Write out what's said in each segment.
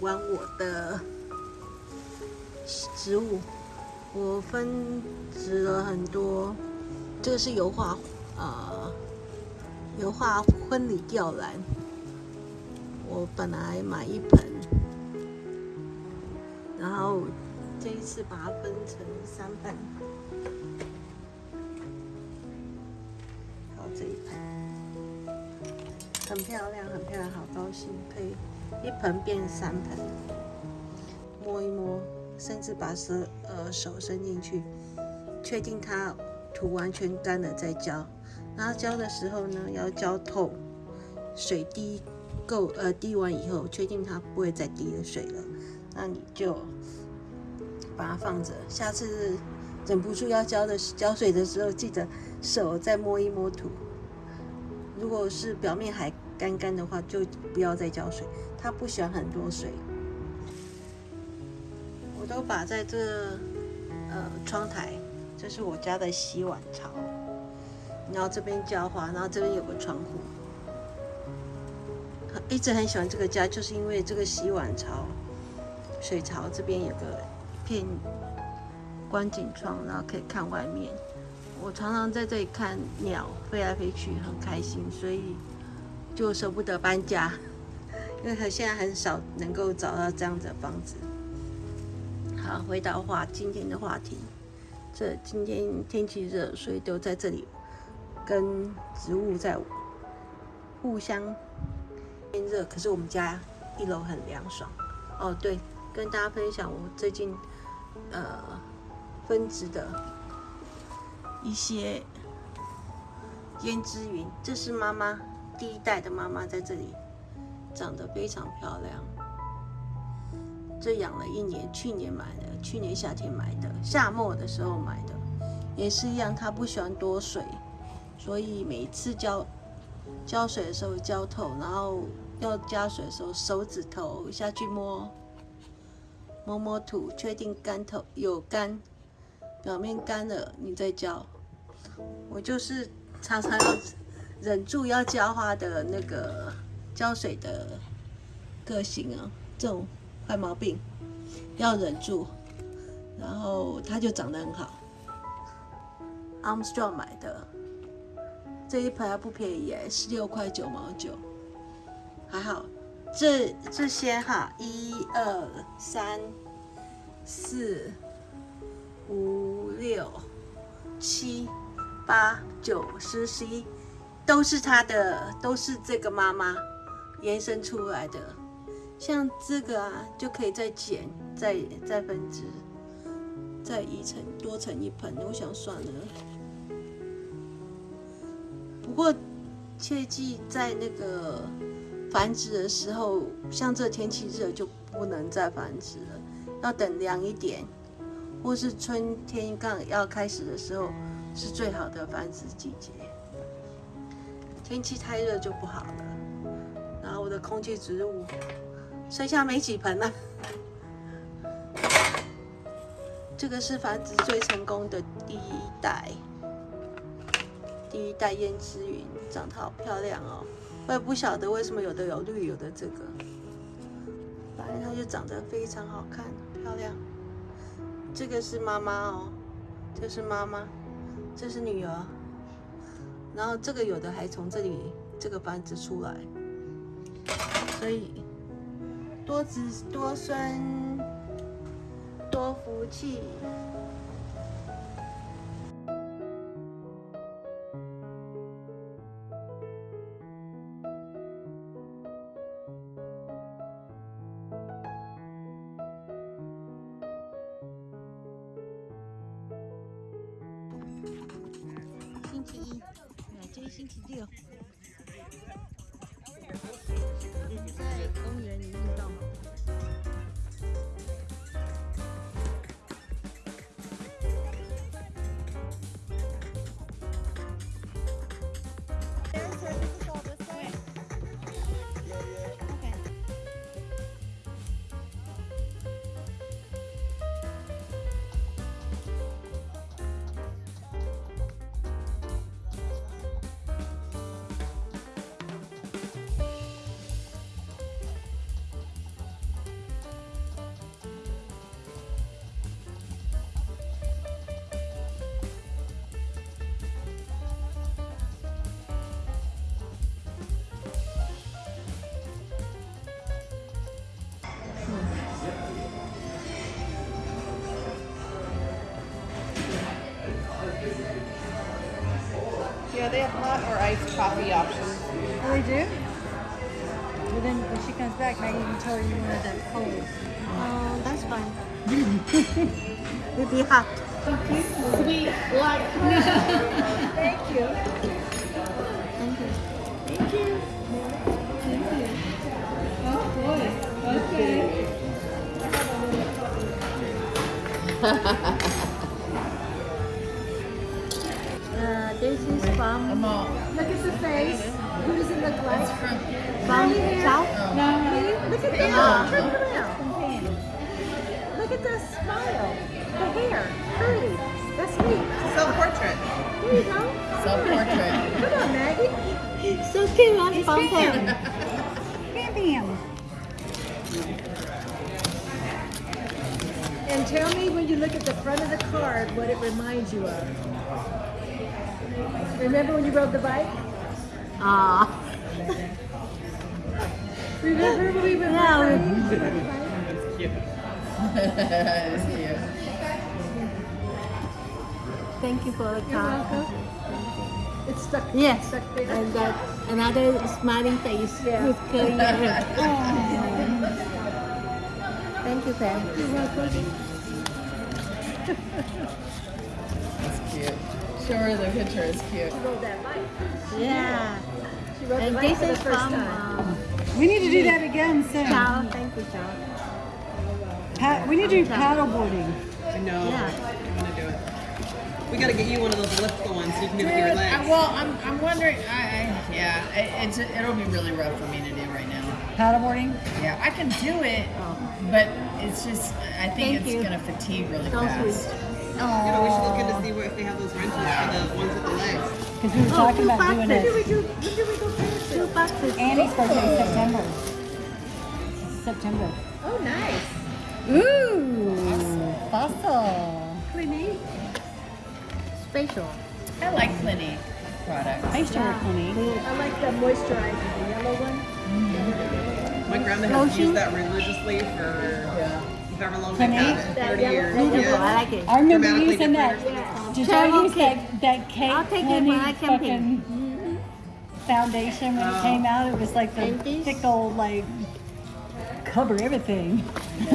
玩我的植物。我分植了很多，这个是油画，呃，油画婚礼吊兰。我本来买一盆，然后这一次把它分成三盆。好，这一盆很漂亮，很漂亮，好高兴，可以一盆变三盆，摸一摸。甚至把手呃手伸进去，确定它土完全干了再浇。然后浇的时候呢，要浇透，水滴够呃滴完以后，确定它不会再滴了水了，那你就把它放着。下次忍不住要浇的浇水的时候，记得手再摸一摸土。如果是表面还干干的话，就不要再浇水。它不喜欢很多水。我都把在这呃窗台，这是我家的洗碗槽，然后这边浇花，然后这边有个窗户，一直很喜欢这个家，就是因为这个洗碗槽、水槽这边有个片观景窗，然后可以看外面。我常常在这里看鸟飞来飞去，很开心，所以就舍不得搬家，因为他现在很少能够找到这样子的房子。好，回到话今天的话题。这今天天气热，所以都在这里跟植物在互相变热。可是我们家一楼很凉爽。哦，对，跟大家分享我最近呃分植的一些胭脂云。这是妈妈第一代的妈妈在这里长得非常漂亮。这养了一年，去年买的，去年夏天买的，夏末的时候买的，也是一样。它不喜欢多水，所以每次浇浇水的时候浇透，然后要加水的时候手指头下去摸摸摸土，确定干透有干，表面干了你再浇。我就是常常要忍住要浇花的那个浇水的个性啊，这种。坏毛病要忍住，然后它就长得很好。Armstrong 买的这一盆还不便宜哎，十六块九毛九，还好。这这些哈，一二三四五六七八九十十一，都是它的，都是这个妈妈延伸出来的。像这个啊，就可以再剪、再再分支、再一层多成一盆。我想算了，不过切记在那个繁殖的时候，像这天气热就不能再繁殖了，要等凉一点，或是春天刚要开始的时候是最好的繁殖季节。天气太热就不好了。然后我的空气植物。剩下没几盆了。这个是繁殖最成功的第一代，第一代胭脂云，长得好漂亮哦。我也不晓得为什么有的有绿，有的这个，反正它就长得非常好看，漂亮。这个是妈妈哦，这是妈妈，这是女儿。然后这个有的还从这里这个繁殖出来，所以。多子多孙多福气。星期一，今天星期六。在公园里 they have hot or iced coffee options. Oh, they do? Well, then when she comes back, Maggie, you tell her you wanted that cold. Oh, that's fine. It'll be hot. Sweet, black. Thank you. Thank you. Thank you. Thank you. Oh, boy. Okay. this is from I'm Look at the face. Who does it look like? from from South. No, look at that. Ah. Turn around. Look at the smile. The hair. Curly. That's me. Self-portrait. There you go. self-portrait. Come on, Maggie. So cute, I'm from Bam. Pam. Bam, bam. And tell me when you look at the front of the card what it reminds you of. Remember when you rode the bike? Ah, Remember when we went Yeah, we- the bike? That's cute. It's cute. thank you for the welcome. It's stuck. Yes, Stuck there. and that another smiling face Yeah. with curly hair. Thank you, Pam. you're welcome. It's cute. Show her the picture. It's cute. She rode that bike. Yeah, She rode the and bike this for the first from time. um, We need to do that again soon. Chow. Thank you, Chow. We need to do paddle boarding. I know. Yeah. I'm gonna do it. We gotta get you one of those lift ones so you can do it with your Dude, I, legs. well, I'm, I'm wondering. I, I yeah, it, it's it'll be really rough for me to do right now. Paddle boarding? Yeah, I can do it, but it's just I think Thank it's gonna fatigue really So fast. Sweet. You know, we should look into see what, if they have those rentals for the ones with the legs. Because we were Oh, talking two about doing boxes. When did we it. do? When did we go past Two boxes. Annie's birthday is September. It's September. Oh, nice. Ooh, fossil. Clinique. Special. I like Clinique products. I used to work Clinique. I like the moisturizer, the yellow one. My grandma has Lotion? used that religiously for Yeah. However long they've had it. 30 yellow- years. that Beautiful. I like it. I remember Dramatically using that. different. Did y'all use cake. that, that cake I'll take it when Clinique I come fucking foundation when it Oh. came out? It was like the And this? thick old, like, cover everything. I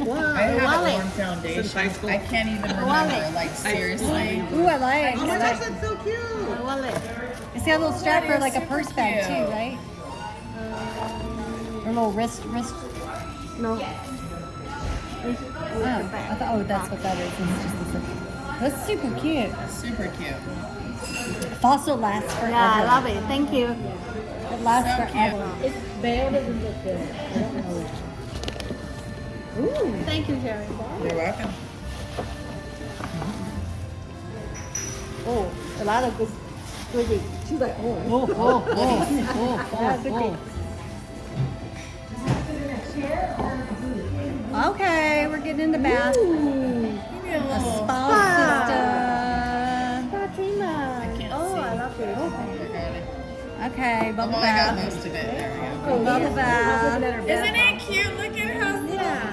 Wow, haven't wallet. foundation. Since high school. I can't even remember. Wallet. Like seriously. Ooh, I like Oh my it. gosh, that's so cute. My wallet. It's got a little strap for like a super purse bag too, right? Or a little wrist, wrist. No. Oh, I thought, oh, that's what that is. It's just this. That's super cute. Super cute. Fossil lasts forever. Yeah, I love it. Thank you. It lasts So cute. forever. It's bad. Doesn't look good. I don't know. Ooh. Thank you, Sherry. You're welcome. Oh, a lot of good goodies. She's like, oh. Oh, oh, oh, oh, oh, oh. Getting in the bath. Give me a little. Spa system. Fatima. can't Oh, see. I love oh, it. Okay, Oh, bubble well, I got bath. most of it. There we go. Oh, Bubble yeah. bath. Looking at her Isn't it cute? Look at how. Yeah.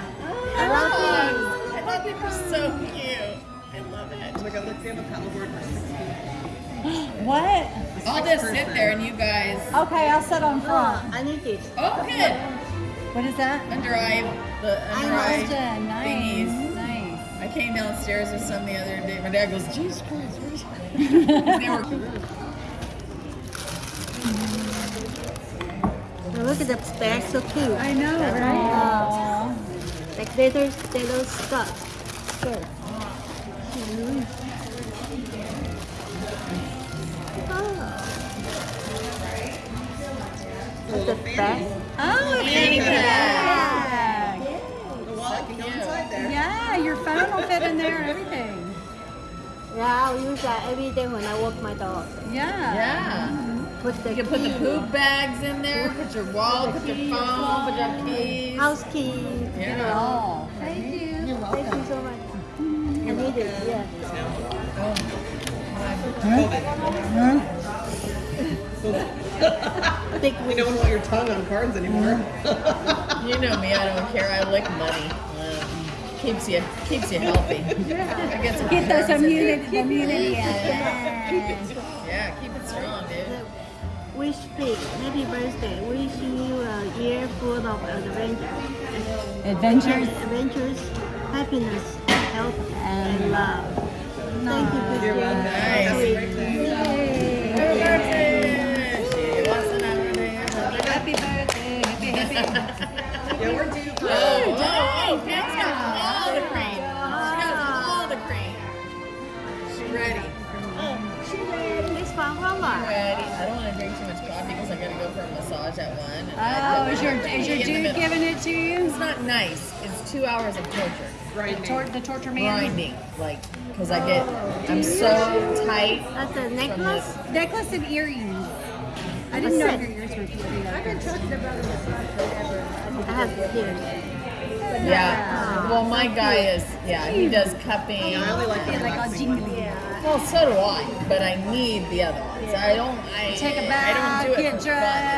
I love oh, I thought they were so cute. I love Oh it. my god, let's see if a paddleboard for 16. What? I'll just sit there and you guys. Okay, I'll sit on it. front. Oh, I need it. Oh, good. What is that? Under eye, the under Nice. eye Nice. thingies. Nice. I came downstairs with some the other day. My dad goes, Jesus Christ, where's they were Now look at the bag, so cute. I know, right? Aw. Like they little, little skirt. Skirt. Oh. The bag. Oh, it's Fanny pack. Will fit in there and everything. Yeah, I'll use that every day when I walk my dog. Yeah. Yeah. Mm-hmm. Put the You can put the poop bags in there, put your wallet, put your phone, put your keys. house key. Yeah. Oh, thank you. You're welcome. Thank you so much. I need it. Yeah. Big We don't want your tongue on cards anymore. You know me, I don't care. I like money. Keeps you keeps you healthy. I get some Get those germs in there. immunity, immunity. Yeah. Yeah, keep it strong, dude. Wish pig, happy birthday. Wishing you a year full of adventures. Adventures. Adventures, happiness, health, and love. Nice. It's two hours of torture. grinding. Tor- the torture man. Grinding, like, because I get, I'm so tight. That's a necklace. this- Necklace and earrings. I didn't know your ears were really like this. I have here. Yeah. Well, my guy is, yeah, he does cupping. I only like the Yeah, like all relaxing jingly. Well, so do I, but I need the other ones. I don't. I Take a bath, I don't do it get for dressed,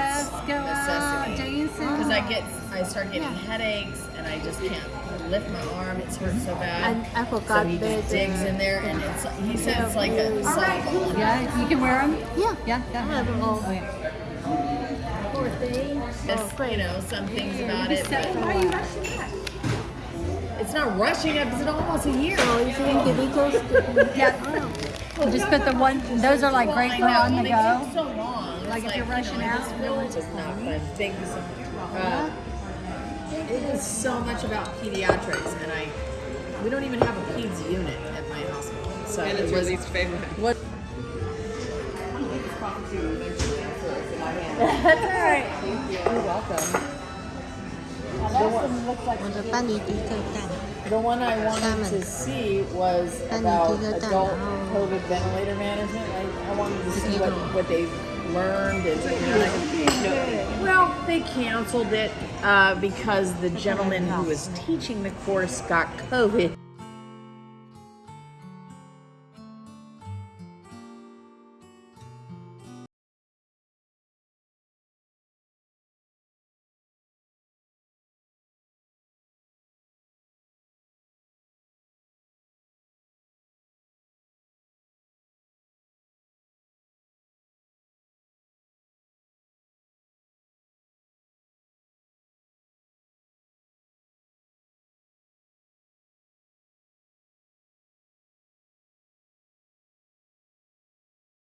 I get, I start getting headaches, and I just can't lift my arm. It hurts so bad. I, I forgot so he just digs in there, and it's. He said it's like a softball. Yeah, you can wear them. Yeah. Yeah, yeah. I yeah. have them all. Oh, yeah. Poor thing. Miss, you know, some things about it. But why are you rushing that? it's not rushing it because it's almost a year. Oh, you think the little Yeah. Oh. Just put the one. Those are like Well, great I for on the they go. take so long. Like It's if you're you rushing know, out, this you know food what is not fun. Things. Uh, it is so much about pediatrics, and I we don't even have a peds unit at my hospital. So and it's it was, your least favorite. What? That's all right. Thank you. You're welcome. The one, the one I wanted to see was about adult COVID ventilator management. I, I wanted to see what, what they learned and you know, well, they canceled it uh, because the gentleman who was teaching the course got COVID.